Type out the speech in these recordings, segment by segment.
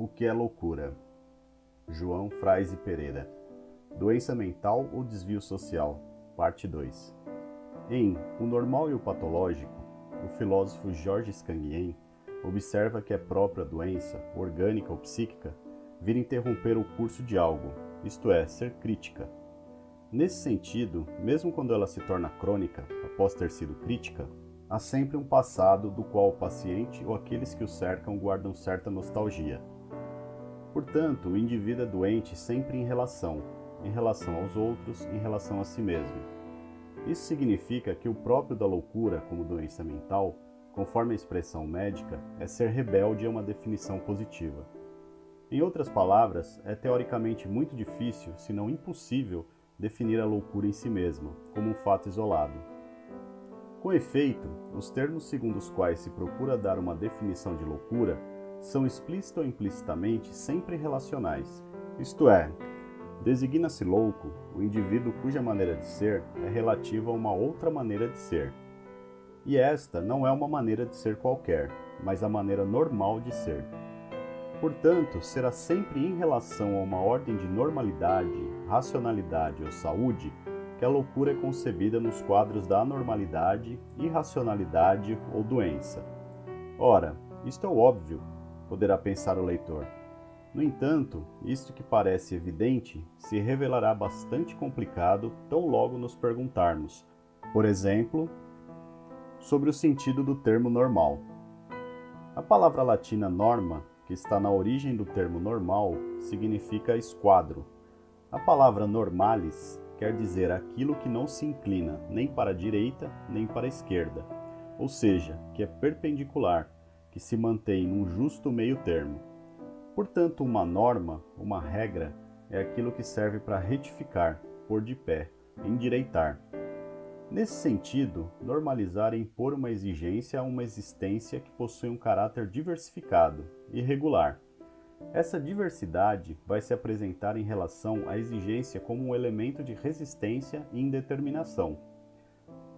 O que é loucura? João Fraise Pereira. Doença mental ou desvio social? Parte 2. Em O Normal e o Patológico, o filósofo Georges Scanguien observa que a própria doença, orgânica ou psíquica, vir interromper o curso de algo, isto é, ser crítica. Nesse sentido, mesmo quando ela se torna crônica, após ter sido crítica, há sempre um passado do qual o paciente ou aqueles que o cercam guardam certa nostalgia. Portanto, o indivíduo é doente sempre em relação, em relação aos outros, em relação a si mesmo. Isso significa que o próprio da loucura, como doença mental, conforme a expressão médica, é ser rebelde a uma definição positiva. Em outras palavras, é teoricamente muito difícil, se não impossível, definir a loucura em si mesma, como um fato isolado. Com efeito, os termos segundo os quais se procura dar uma definição de loucura são explícita ou implicitamente sempre relacionais, isto é, designa-se louco o indivíduo cuja maneira de ser é relativa a uma outra maneira de ser. E esta não é uma maneira de ser qualquer, mas a maneira normal de ser. Portanto, será sempre em relação a uma ordem de normalidade, racionalidade ou saúde que a loucura é concebida nos quadros da anormalidade, irracionalidade ou doença. Ora, isto é óbvio, poderá pensar o leitor. No entanto, isto que parece evidente se revelará bastante complicado tão logo nos perguntarmos, por exemplo, sobre o sentido do termo normal. A palavra latina norma, que está na origem do termo normal, significa esquadro. A palavra normalis quer dizer aquilo que não se inclina nem para a direita nem para a esquerda, ou seja, que é perpendicular, que se mantém num justo meio termo. Portanto, uma norma, uma regra, é aquilo que serve para retificar, pôr de pé, endireitar. Nesse sentido, normalizar é impor uma exigência a uma existência que possui um caráter diversificado, irregular. Essa diversidade vai se apresentar em relação à exigência como um elemento de resistência e indeterminação.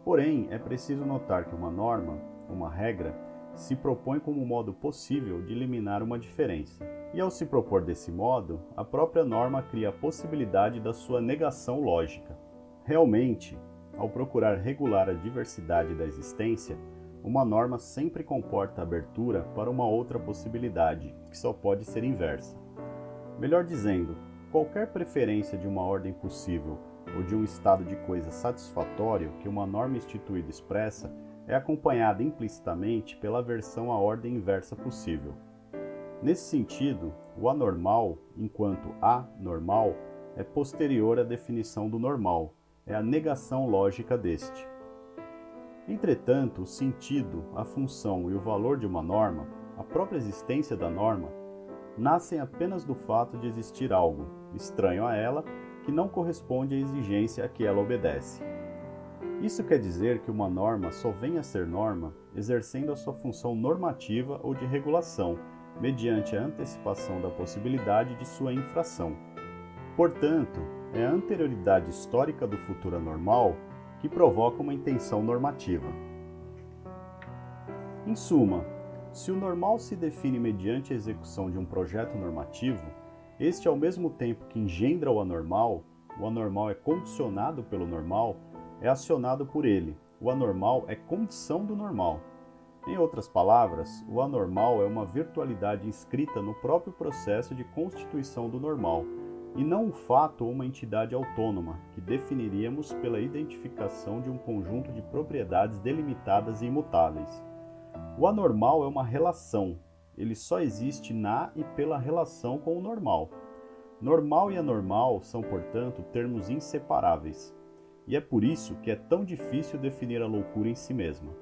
Porém, é preciso notar que uma norma, uma regra, se propõe como modo possível de eliminar uma diferença. E ao se propor desse modo, a própria norma cria a possibilidade da sua negação lógica. Realmente, ao procurar regular a diversidade da existência, uma norma sempre comporta abertura para uma outra possibilidade, que só pode ser inversa. Melhor dizendo, qualquer preferência de uma ordem possível ou de um estado de coisa satisfatório que uma norma instituída expressa é acompanhada implicitamente pela versão à ordem inversa possível. Nesse sentido, o anormal, enquanto anormal, é posterior à definição do normal, é a negação lógica deste. Entretanto, o sentido, a função e o valor de uma norma, a própria existência da norma, nascem apenas do fato de existir algo, estranho a ela, que não corresponde à exigência a que ela obedece. Isso quer dizer que uma norma só vem a ser norma exercendo a sua função normativa ou de regulação, mediante a antecipação da possibilidade de sua infração. Portanto, é a anterioridade histórica do futuro anormal que provoca uma intenção normativa. Em suma, se o normal se define mediante a execução de um projeto normativo, este ao mesmo tempo que engendra o anormal, o anormal é condicionado pelo normal, é acionado por ele. O anormal é condição do normal. Em outras palavras, o anormal é uma virtualidade inscrita no próprio processo de constituição do normal, e não um fato ou uma entidade autônoma, que definiríamos pela identificação de um conjunto de propriedades delimitadas e imutáveis. O anormal é uma relação, ele só existe na e pela relação com o normal. Normal e anormal são, portanto, termos inseparáveis. E é por isso que é tão difícil definir a loucura em si mesma.